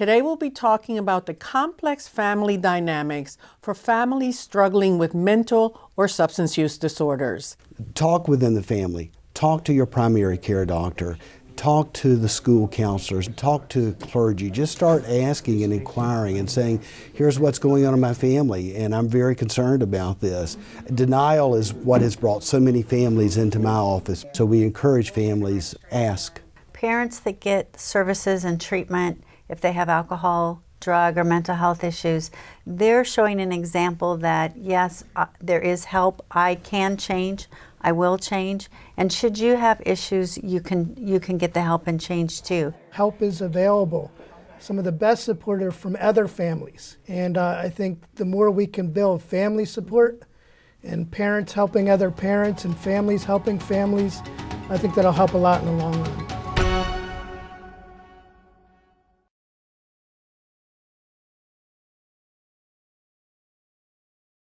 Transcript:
Today we'll be talking about the complex family dynamics for families struggling with mental or substance use disorders. Talk within the family. Talk to your primary care doctor. Talk to the school counselors. Talk to clergy. Just start asking and inquiring and saying, here's what's going on in my family, and I'm very concerned about this. Denial is what has brought so many families into my office. So we encourage families, ask. Parents that get services and treatment if they have alcohol, drug, or mental health issues, they're showing an example that yes, uh, there is help. I can change. I will change. And should you have issues, you can you can get the help and change too. Help is available. Some of the best support are from other families, and uh, I think the more we can build family support, and parents helping other parents, and families helping families, I think that'll help a lot in the long run.